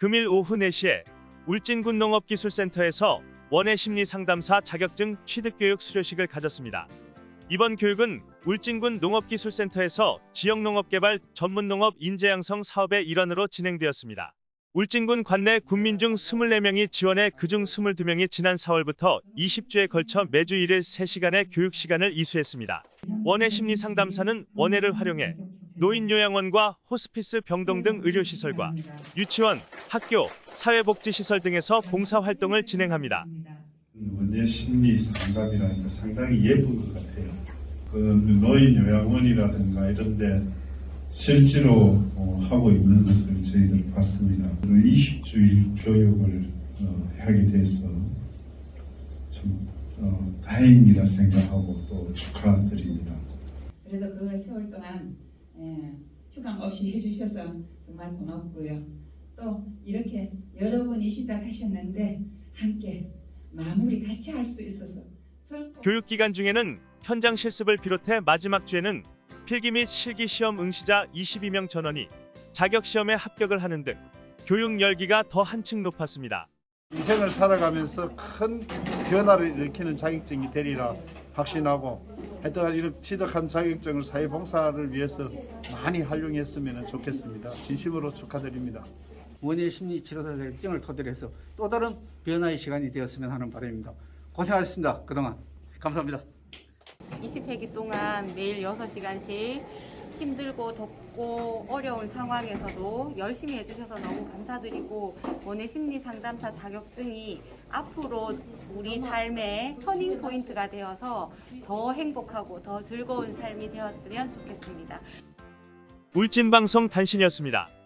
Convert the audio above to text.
금일 오후 4시에 울진군 농업기술센터에서 원예 심리 상담사 자격증 취득 교육 수료식을 가졌습니다. 이번 교육은 울진군 농업기술센터에서 지역 농업개발 전문 농업 인재 양성 사업의 일환으로 진행되었습니다. 울진군 관내 군민 중 24명이 지원해 그중 22명이 지난 4월부터 20주에 걸쳐 매주 1일 3시간의 교육 시간을 이수했습니다. 원예 심리 상담사는 원예를 활용해 노인요양원과 호스피스 병동 등 의료시설과 유치원, 학교, 사회복지시설 등에서 봉사활동을 진행합니다. 원예 심리 상담이라는 게 상당히 예쁜 것 같아요. 그 노인 요양원이라든가 이런 데 실제로 어, 하고 있는 것을 저희들 봤습니다. 20주일 교육을 어, 하게 돼서 좀 어, 다행이라 생각하고 또 축하드립니다. 그래도 그 세월 동안 예, 휴강 없이 해주셔서 정말 고맙고요. 또 이렇게 여러분이 시작하셨는데 함께 마무리 같이 할 수 있어서 서로 교육 기간 중에는 현장 실습을 비롯해 마지막 주에는 필기 및 실기 시험 응시자 22명 전원이 자격 시험에 합격을 하는 등 교육 열기가 더 한층 높았습니다. 인생을 살아가면서 큰 변화를 일으키는 자격증이 되리라 확신하고 하여튼 이런 취득한 자격증을 사회봉사를 위해서 많이 활용했으면 좋겠습니다. 진심으로 축하드립니다. 원예 심리 치료사 자격증을 토대로 해서 또 다른 변화의 시간이 되었으면 하는 바람입니다. 고생하셨습니다. 그동안 감사합니다. 20회기 동안 매일 6시간씩 힘들고 덥고 어려운 상황에서도 열심히 해주셔서 너무 감사드리고 원예 심리 상담사 자격증이 앞으로 우리 삶의 터닝 포인트가 되어서 더 행복하고 더 즐거운 삶이 되었으면 좋겠습니다. 울진방송 단신이었습니다.